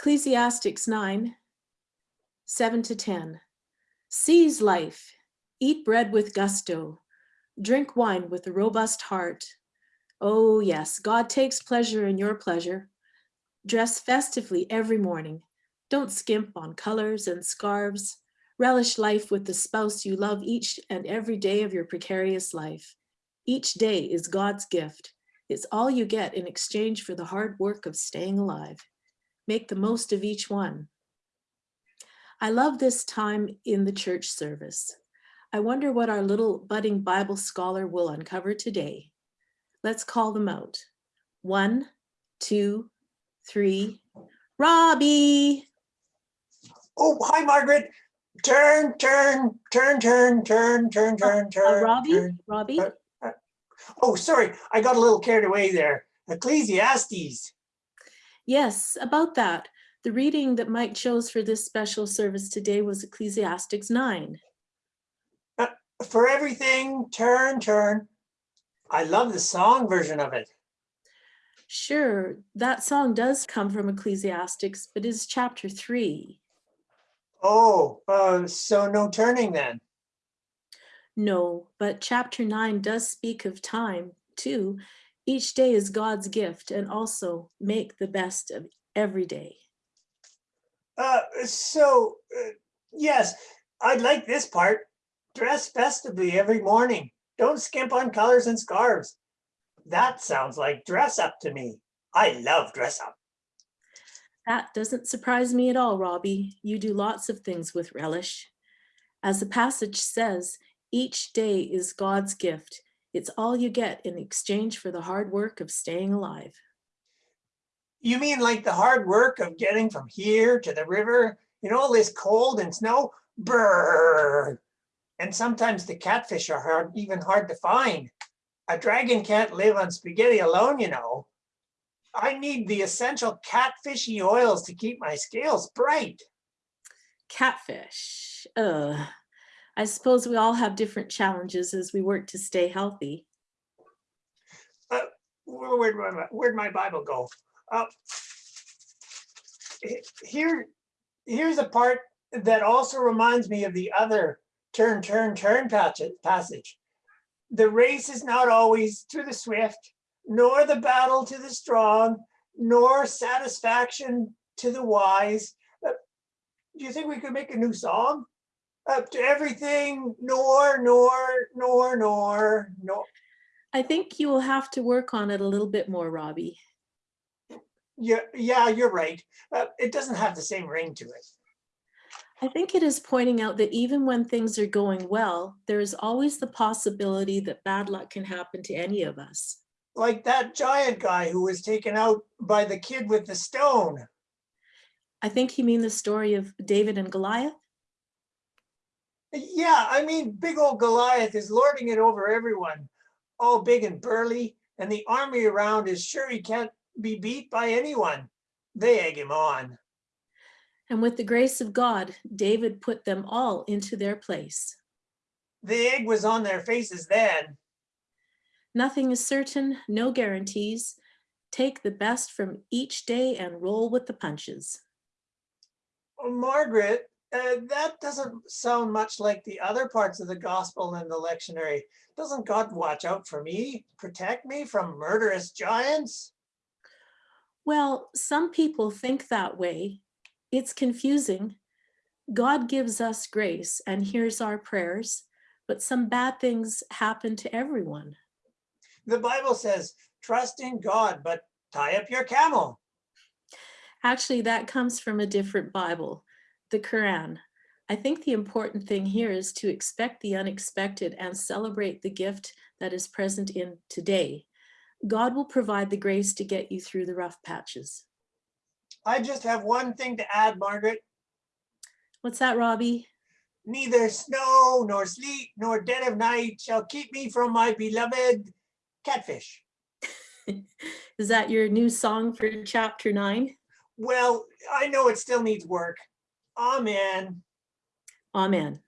Ecclesiastics 9, 7 to 10. Seize life, eat bread with gusto, drink wine with a robust heart. Oh yes, God takes pleasure in your pleasure. Dress festively every morning. Don't skimp on colors and scarves. Relish life with the spouse you love each and every day of your precarious life. Each day is God's gift. It's all you get in exchange for the hard work of staying alive. Make the most of each one. I love this time in the church service. I wonder what our little budding Bible scholar will uncover today. Let's call them out. One, two, three. Robbie! Oh, hi, Margaret. Turn, turn, turn, turn, turn, turn, turn, Uh, turn. Robbie? turn. Robbie? Uh, Oh, sorry, I got a little carried away there. Ecclesiastes. Yes, about that. The reading that Mike chose for this special service today was Ecclesiastics 9. For everything, turn, turn. I love the song version of it. Sure, that song does come from Ecclesiastics, but is chapter 3. Oh, uh, so no turning then. No, but chapter 9 does speak of time too. Each day is God's gift and also make the best of every day. Uh, so, uh, yes, I'd like this part. Dress festively every morning. Don't skimp on colors and scarves. That sounds like dress up to me. I love dress up. That doesn't surprise me at all, Robbie. You do lots of things with relish. As the passage says, each day is God's gift. It's all you get in exchange for the hard work of staying alive. You mean like the hard work of getting from here to the river in all this cold and snow? Brrr. And sometimes the catfish are hard, even hard to find. A dragon can't live on spaghetti alone, you know. I need the essential catfishy oils to keep my scales bright. Catfish. Ugh. I suppose we all have different challenges as we work to stay healthy. Where, where'd my, where'd my Bible go? Uh, here, here's a part that also reminds me of the other turn, turn, turn passage. The race is not always to the swift, nor the battle to the strong, nor satisfaction to the wise. Uh, Do you think we could make a new song? Up to everything, nor, nor, nor, nor, nor. I think you will have to work on it a little bit more, Robbie. Yeah, yeah, you're right. Uh, it doesn't have the same ring to it. I think it is pointing out that even when things are going well, there is always the possibility that bad luck can happen to any of us. Like that giant guy who was taken out by the kid with the stone. I think you mean the story of David and Goliath. Yeah, I mean, big old Goliath is lording it over everyone, all big and burly, and the army around is sure he can't be beat by anyone. They egg him on. And with the grace of God, David put them all into their place. The egg was on their faces then. Nothing is certain, no guarantees. Take the best from each day and roll with the punches. Oh, Margaret, uh, that doesn't sound much like the other parts of the gospel and the lectionary. Doesn't God watch out for me, protect me from murderous giants? Well, some people think that way. It's confusing. God gives us grace and hears our prayers, but some bad things happen to everyone. The Bible says, trust in God, but tie up your camel. Actually, that comes from a different Bible, the Quran. I think the important thing here is to expect the unexpected and celebrate the gift that is present in today. God will provide the grace to get you through the rough patches. I just have one thing to add, Margaret. What's that, Robbie? Neither snow nor sleet nor dead of night shall keep me from my beloved catfish. Is that your new song for chapter nine? Well, I know it still needs work. Amen. Amen.